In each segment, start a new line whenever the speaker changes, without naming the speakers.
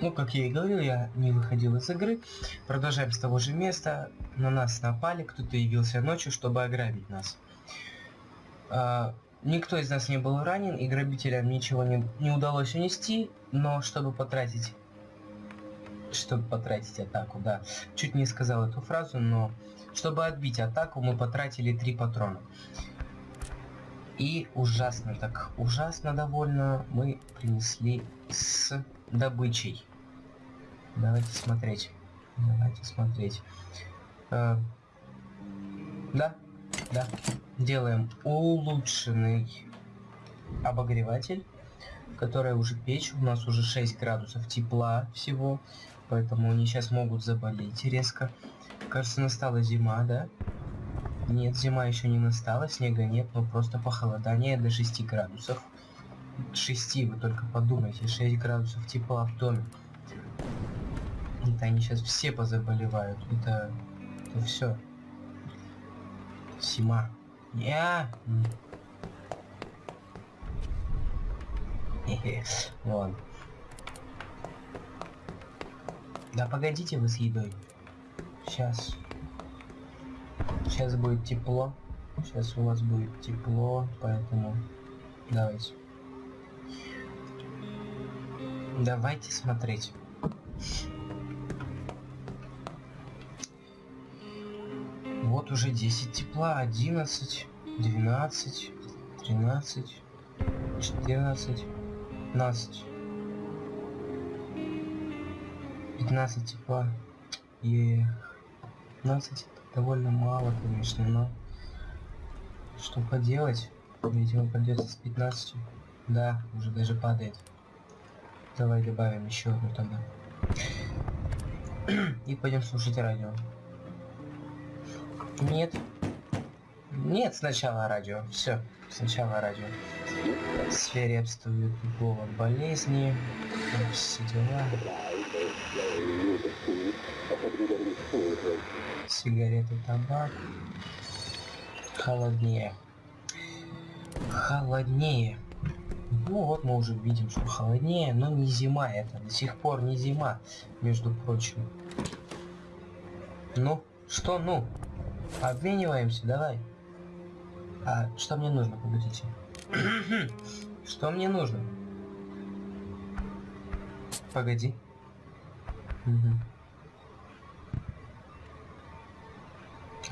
Ну, как я и говорил, я не выходил из игры. Продолжаем с того же места. На нас напали, кто-то явился ночью, чтобы ограбить нас. А, никто из нас не был ранен, и грабителям ничего не, не удалось унести, но чтобы потратить... Чтобы потратить атаку, да. Чуть не сказал эту фразу, но... Чтобы отбить атаку, мы потратили три патрона. И ужасно, так ужасно довольно мы принесли с добычей. Давайте смотреть. Давайте смотреть. Э, да, да. Делаем улучшенный обогреватель, которая уже печь. У нас уже 6 градусов тепла всего, поэтому они сейчас могут заболеть резко. Кажется, настала зима, да? Нет, зима еще не настала, снега нет, но просто похолодание до 6 градусов. 6, вы только подумайте, 6 градусов тепла в доме. Это они сейчас все позаболевают. Это, это все. Зима. Я. Вон. Да погодите вы с едой. Сейчас. Сейчас будет тепло. Сейчас у вас будет тепло, поэтому давайте. Давайте смотреть. Вот уже 10 тепла, 11, 12, 13, 14, 15. 15 тепла. И 15 довольно мало, конечно, но что поделать? Видимо, придется с 15. Да, уже даже падает. Давай добавим еще одну тогда. И пойдем слушать радио. Нет. Нет, сначала радио. Все, сначала радио. Свирепствует голод болезни. Все дела. Сигареты, табак. Холоднее. Холоднее. Ну вот мы уже видим, что холоднее, но не зима это. До сих пор не зима, между прочим. Ну, что ну? Обмениваемся, давай. А что мне нужно, погодите? что мне нужно? Погоди. Угу.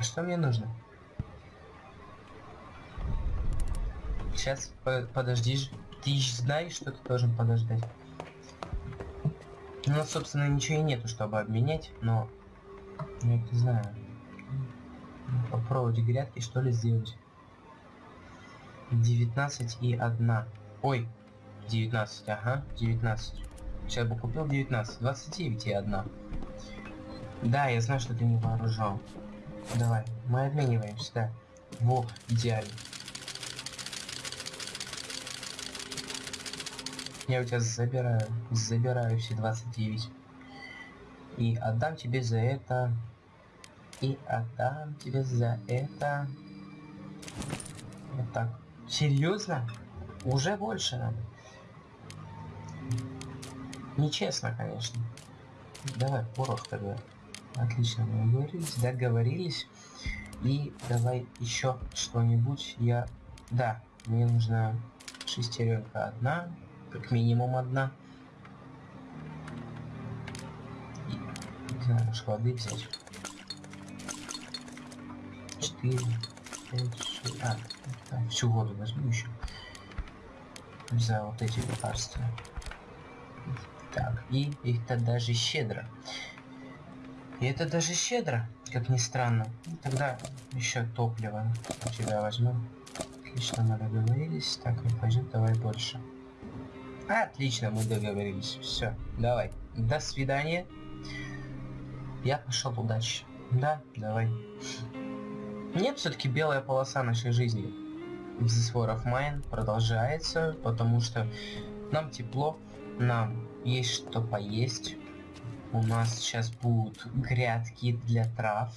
Что мне нужно? Сейчас, подожди. Ты знаешь, что ты должен подождать? У нас, собственно, ничего и нету, чтобы обменять, но... Я не знаю попробовать грядки что ли сделать. 19 и 1 ой 19 ага 19 сейчас бы купил 19 29 и 1 да я знаю что ты не вооружен давай мы обмениваемся да. Во идеально. Я у тебя забираю забираю все 29 и отдам тебе за это и отдам тебе за это... Вот так. Серьезно? Уже больше надо? Нечестно, конечно. Давай, порох тогда. Отлично, мы договорились, договорились. И давай еще что-нибудь. Я... Да, мне нужна шестеренка одна, как минимум одна. И, не воды взять. 4, 5, 6, а, так, всю воду возьму еще. За вот эти лекарства. Так, и это даже щедро. И это даже щедро, как ни странно. И тогда еще топливо у тебя возьму. Отлично, мы договорились. Так, ну пойдем, давай больше. Отлично, мы договорились. Все, давай. До свидания. Я пошел, удачи. Да, давай. Нет, все-таки белая полоса нашей жизни This War of Mine продолжается, потому что нам тепло, нам есть что поесть. У нас сейчас будут грядки для трав.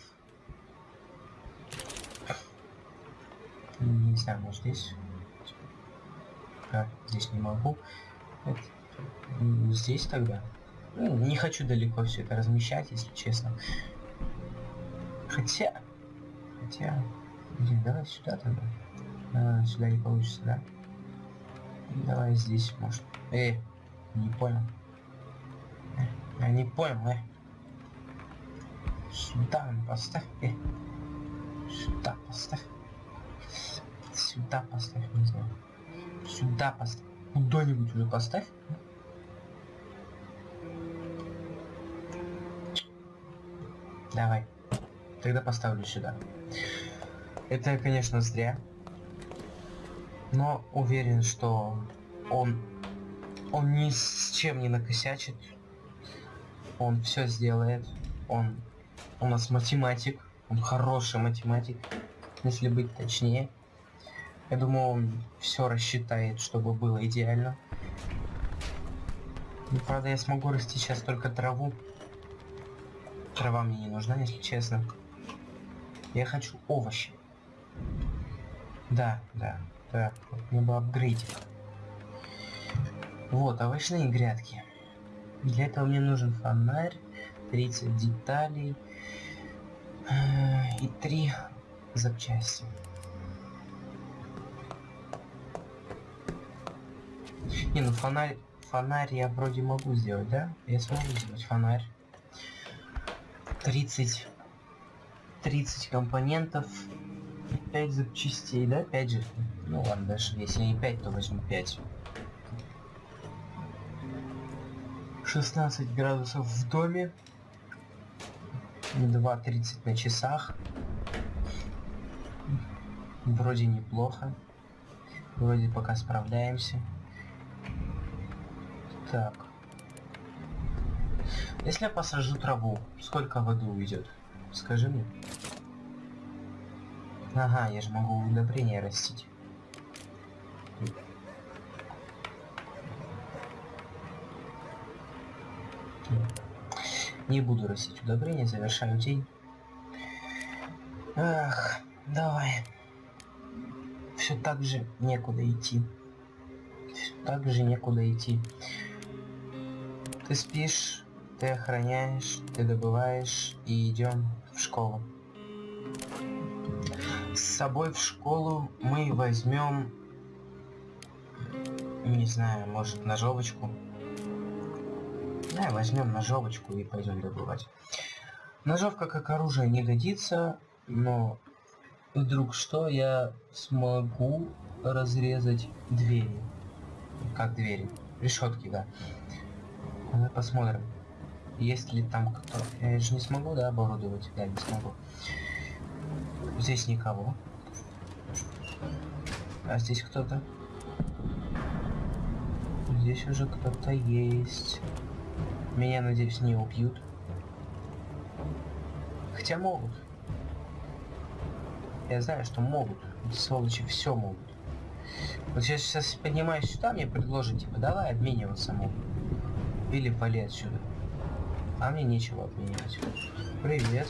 Не знаю, может здесь? А, здесь не могу. Здесь тогда? Ну, не хочу далеко все это размещать, если честно. Хотя... Хотя... Блин, давай сюда тогда. А, сюда не получится, да? Давай здесь, может. Эй, не понял. Э, я не понял, э. Сюда поставь, э. Сюда поставь. Сюда поставь, не знаю. Сюда поставь. Куда-нибудь уже поставь. Давай. Тогда поставлю сюда. Это, конечно, зря. Но уверен, что он... Он ни с чем не накосячит. Он все сделает. Он у нас математик. Он хороший математик. Если быть точнее. Я думаю, он все рассчитает, чтобы было идеально. Ну, правда, я смогу расти сейчас только траву. Трава мне не нужна, если честно. Я хочу овощи. Да, да, да. Вот мне бы апгрейдик. Вот, овощные грядки. Для этого мне нужен фонарь, 30 деталей э, и 3 запчасти. Не, ну фонарь, фонарь я вроде могу сделать, да? Я смогу сделать фонарь. 30 30 компонентов 5 запчастей, да? 5 же. Ну ладно, даже если не 5, то возьму 5. 16 градусов в доме. 2.30 на часах. Вроде неплохо. Вроде пока справляемся. Так. Если я посажу траву, сколько воды уйдет? Скажи мне. Ага, я же могу удобрения растить. Не буду растить удобрения, завершаю день. Ах, давай. Все так же некуда идти. Все так же некуда идти. Ты спишь, ты охраняешь, ты добываешь и идем в школу. С собой в школу мы возьмем, не знаю, может ножовочку. Да, возьмем ножовочку и пойдем добывать. Ножовка как оружие не годится, но вдруг что я смогу разрезать двери. Как двери? Решетки, да. Посмотрим. Есть ли там кто? Я же не смогу, да, оборудовать? Да, не смогу. Здесь никого. А здесь кто-то? Здесь уже кто-то есть. Меня, надеюсь, не убьют. Хотя могут. Я знаю, что могут. Эти сволочи все могут. Вот сейчас, сейчас поднимаюсь сюда, мне предложат, типа, давай обмениваться могут. Или вали отсюда. А мне нечего обменивать. Привет.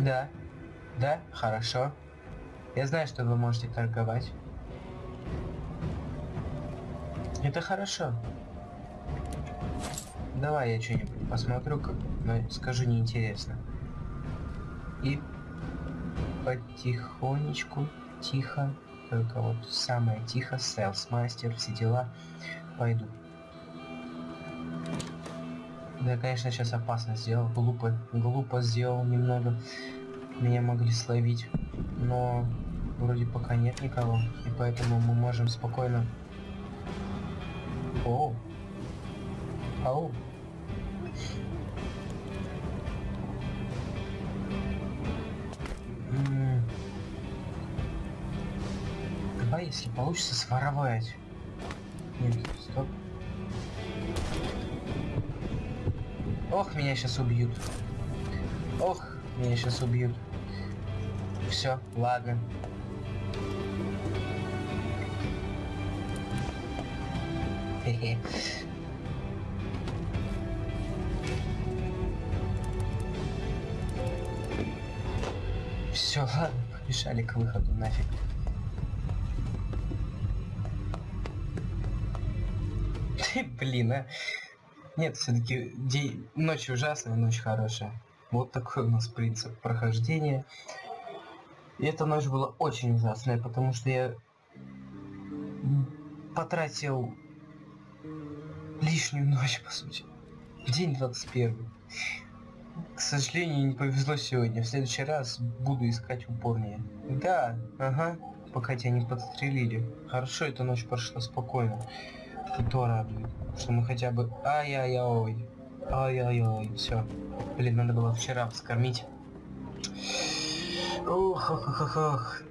Да. Да, хорошо. Я знаю, что вы можете торговать. Это хорошо. Давай я что-нибудь посмотрю, как... но скажу неинтересно. И потихонечку, тихо, только вот самое тихо, селс мастер, все дела пойду. Да, конечно, сейчас опасно сделал, глупо, глупо сделал немного. Меня могли словить, но вроде пока нет никого, и поэтому мы можем спокойно... О! Ау! Давай, если получится, своровать. Нет, Ох, меня сейчас убьют. Ох, меня сейчас убьют. Все, ладно. Хе-хе. Все, ладно, побежали к выходу нафиг. Блин, а. Нет, все-таки день... ночь ужасная, ночь хорошая. Вот такой у нас принцип прохождения. И эта ночь была очень ужасная, потому что я потратил лишнюю ночь, по сути. День 21. К сожалению, не повезло сегодня. В следующий раз буду искать упорнее. Да, ага, пока тебя не подстрелили. Хорошо, эта ночь прошла спокойно. И то что мы хотя бы... Ай-яй-яй. Ай-яй-яй. Все. Блин, надо было вчера вскормить. Ох, ох, ох, ох, ох.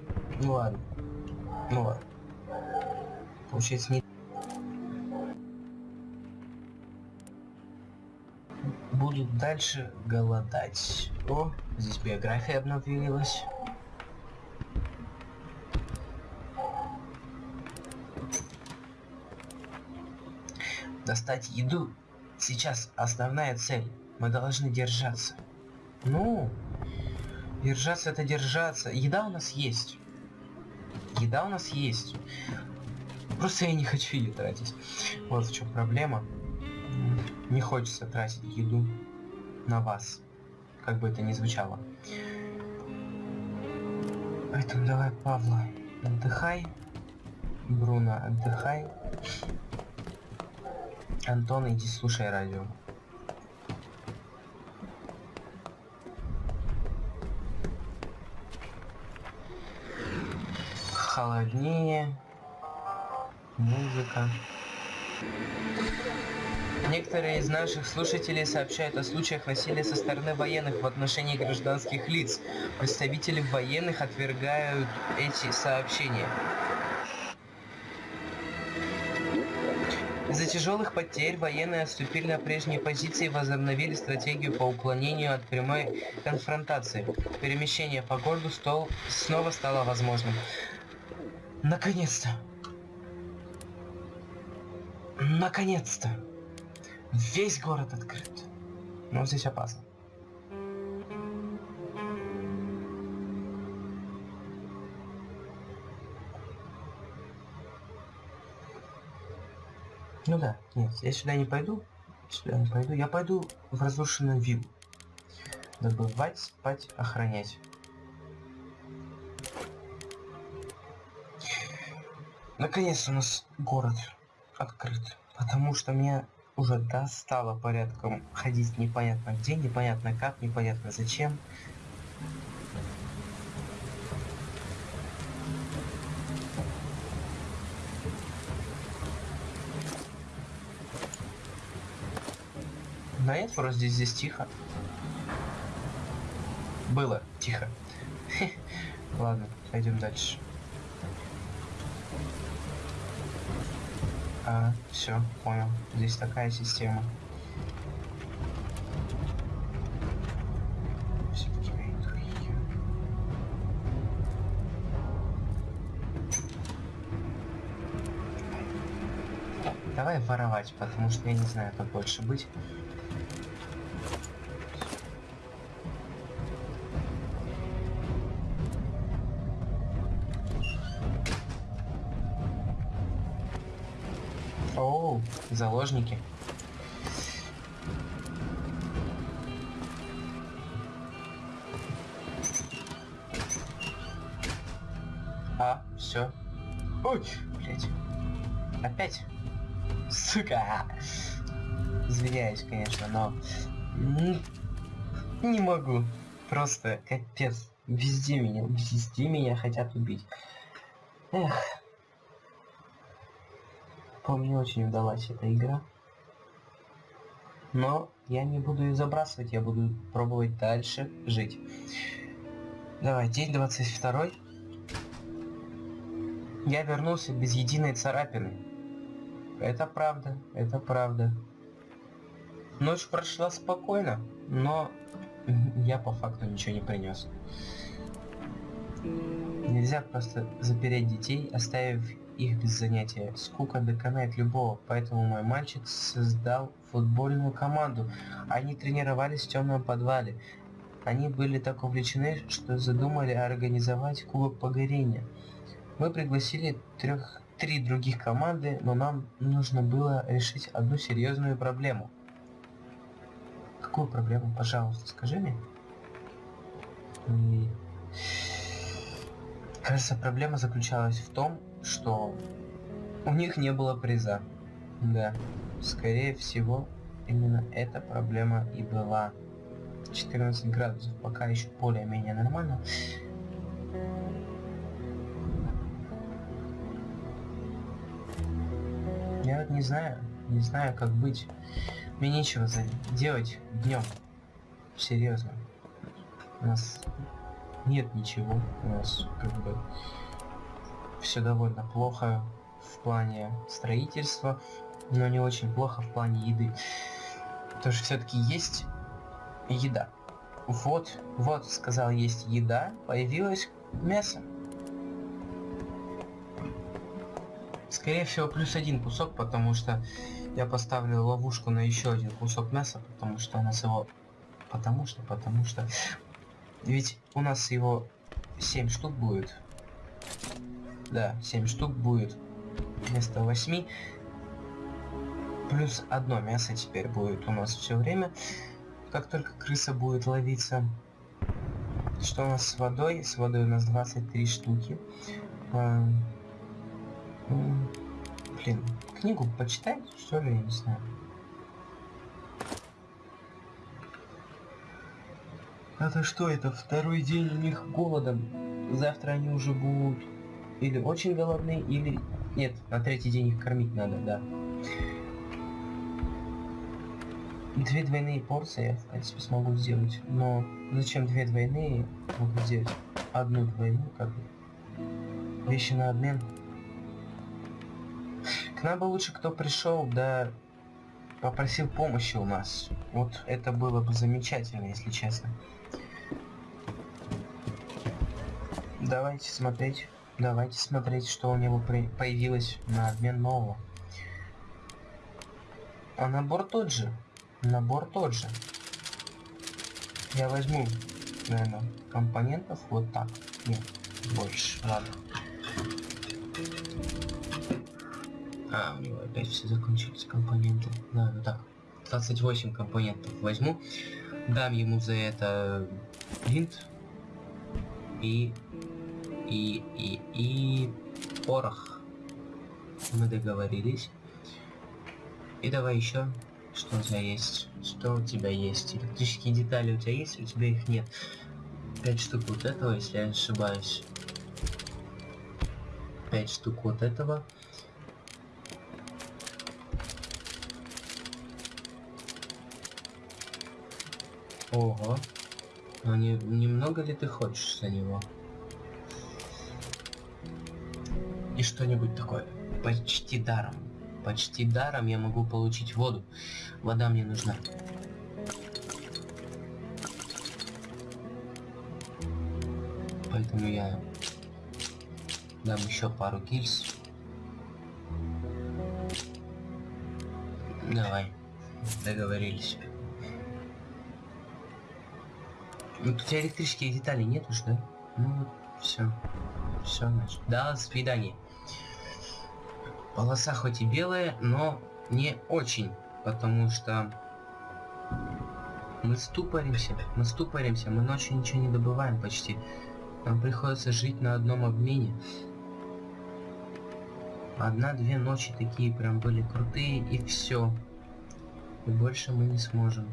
Ну ладно. Ну ладно. Получается не... Буду дальше голодать. О, здесь биография обновилась. Достать еду. Сейчас основная цель. Мы должны держаться. Ну, держаться это держаться. Еда у нас есть. Еда у нас есть. Просто я не хочу ее тратить. Вот в чем проблема. Не хочется тратить еду на вас. Как бы это ни звучало. Поэтому давай, Павла, отдыхай. Бруно, отдыхай. Антон, иди слушай радио. Холоднее. Музыка. Некоторые из наших слушателей сообщают о случаях насилия со стороны военных в отношении гражданских лиц. Представители военных отвергают эти сообщения. Из-за тяжелых потерь военные отступили на прежние позиции и возобновили стратегию по уклонению от прямой конфронтации. Перемещение по городу стол снова стало возможным. Наконец-то! Наконец-то! Весь город открыт. Но здесь опасно. Ну да, нет, я сюда не пойду. Сюда не пойду. Я пойду в разрушенную виллу. Добывать, спать, охранять. Наконец у нас город открыт. Потому что меня уже достало порядком ходить непонятно где, непонятно как, непонятно зачем. Да нет, просто здесь, здесь тихо. Было тихо. Ладно, пойдем дальше. А, все, понял. Здесь такая система. Давай воровать, потому что я не знаю, как больше быть. Заложники. А, все. Ой, блядь. Опять? Сука! Извиняюсь, конечно, но... Не могу. Просто капец. Везде меня, везде меня хотят убить. Эх. Не очень удалась эта игра. Но я не буду ее забрасывать, я буду пробовать дальше жить. Давай, день 22. Я вернулся без единой царапины. Это правда, это правда. Ночь прошла спокойно, но я по факту ничего не принес. Нельзя просто запереть детей, оставив их без занятия. Скука доконает любого, поэтому мой мальчик создал футбольную команду. Они тренировались в темном подвале. Они были так увлечены, что задумали организовать кубок погорения. Мы пригласили трех три других команды, но нам нужно было решить одну серьезную проблему. Какую проблему, пожалуйста, скажи мне? И... Кажется, проблема заключалась в том, что у них не было приза. Да, скорее всего, именно эта проблема и была. 14 градусов пока еще более-менее нормально. Я вот не знаю, не знаю, как быть. Мне нечего делать днем. Серьезно. У нас нет ничего. У нас как бы все довольно плохо в плане строительства, но не очень плохо в плане еды. Потому что все-таки есть еда. Вот, вот, сказал, есть еда, появилось мясо. Скорее всего, плюс один кусок, потому что я поставлю ловушку на еще один кусок мяса, потому что у нас его... Потому что, потому что... Ведь у нас его 7 штук будет. Да, 7 штук будет вместо 8. Плюс одно мясо теперь будет у нас все время как только крыса будет ловиться. Что у нас с водой? С водой у нас 23 штуки. А, блин, книгу почитать, что ли, я не знаю. Это что, это второй день у них голодом? Завтра они уже будут или очень голодные, или... Нет, на третий день их кормить надо, да. Две двойные порции я, в принципе, смогу сделать. Но зачем две двойные? Могу сделать одну двойную, как бы. Вещи на обмен. К нам бы лучше кто пришел, да попросил помощи у нас. Вот это было бы замечательно, если честно. Давайте смотреть. Давайте смотреть, что у него появилось на обмен нового. А набор тот же. Набор тот же. Я возьму, наверное, компонентов вот так. Нет, больше. Ладно. А, у него опять все закончились компоненты. Да, вот так. 28 компонентов возьму. Дам ему за это принт. И... И... И... И... Порох. Мы договорились. И давай еще что у тебя есть? Что у тебя есть? Электрические детали у тебя есть? У тебя их нет. Пять штук вот этого, если я не ошибаюсь. Пять штук вот этого. Ого. Ну не, немного ли ты хочешь за него? И что-нибудь такое почти даром. Почти даром я могу получить воду. Вода мне нужна. Поэтому я дам еще пару кильс. Давай, договорились. Ну, тут электрические детали нет уж, да? Ну все. Все, значит. До свидания. Полоса хоть и белая, но не очень, потому что мы ступоримся, мы ступоримся, мы ночью ничего не добываем почти. Нам приходится жить на одном обмене. Одна-две ночи такие прям были крутые, и все. И больше мы не сможем.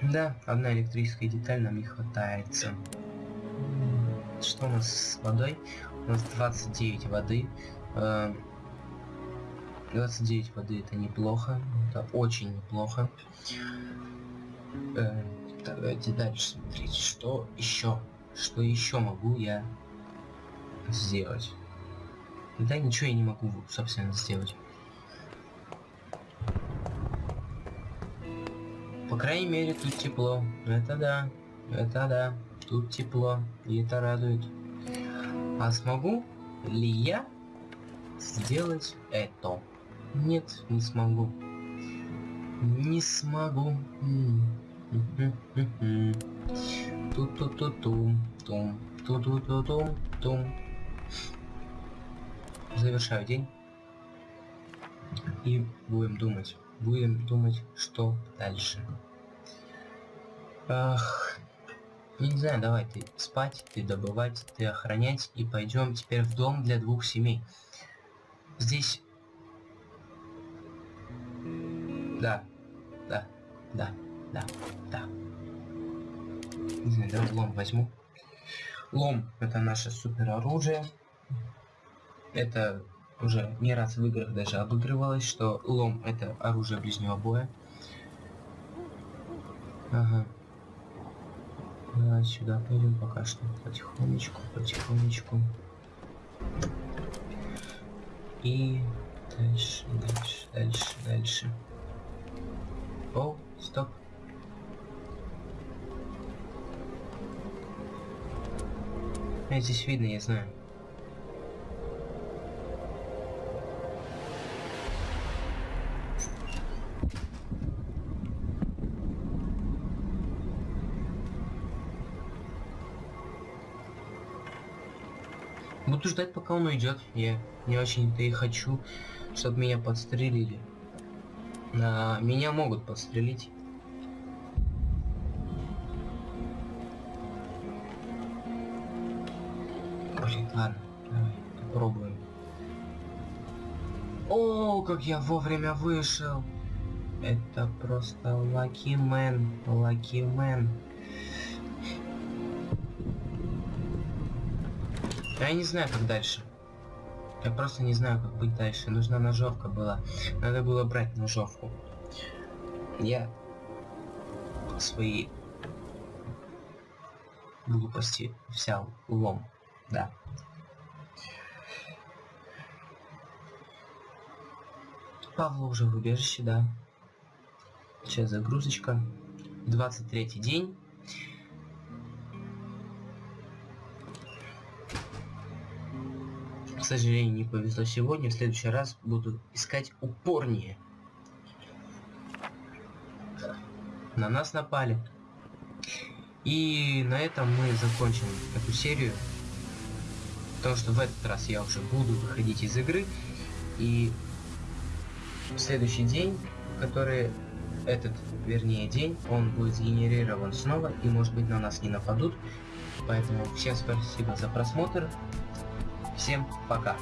Да, одна электрическая деталь нам не хватается что у нас с водой? У нас 29 воды. 29 э, воды это неплохо. Это очень неплохо. Э, давайте дальше смотреть, что еще. Что еще могу я сделать? Да ничего я не могу, собственно, сделать. По крайней мере, тут тепло. Это да. Это да. Тут тепло, и это радует. А смогу ли я сделать это? Нет, не смогу. Не смогу. Ту-ту-ту-ту. тум, ту ту ту тум, тум. Завершаю день. И будем думать. Будем думать, что дальше. Ах, не знаю, давай ты спать, ты добывать, ты охранять. И пойдем теперь в дом для двух семей. Здесь... Да, да, да, да, да. Не знаю, давай лом возьму. Лом это наше супер оружие. Это уже не раз в играх даже обыгрывалось, что лом это оружие ближнего боя. Ага. Давай сюда пойдем пока что. Потихонечку, потихонечку. И дальше, дальше, дальше, дальше. О, стоп. Здесь видно, я знаю. Буду ждать, пока он уйдет. Я не очень-то и хочу, чтобы меня подстрелили. А, меня могут подстрелить. Блин, ладно, давай, попробуем. О, как я вовремя вышел. Это просто lucky man, lucky man. Я не знаю, как дальше. Я просто не знаю, как быть дальше. Нужна ножовка была. Надо было брать ножовку. Я свои глупости взял лом. Да. Павла уже в убежище, да. Сейчас загрузочка. 23 день. К сожалению, не повезло сегодня. В следующий раз буду искать упорнее. На нас напали. И на этом мы закончим эту серию. Потому что в этот раз я уже буду выходить из игры. И в следующий день, который этот, вернее, день, он будет сгенерирован снова. И может быть на нас не нападут. Поэтому всем спасибо за просмотр. Всем пока.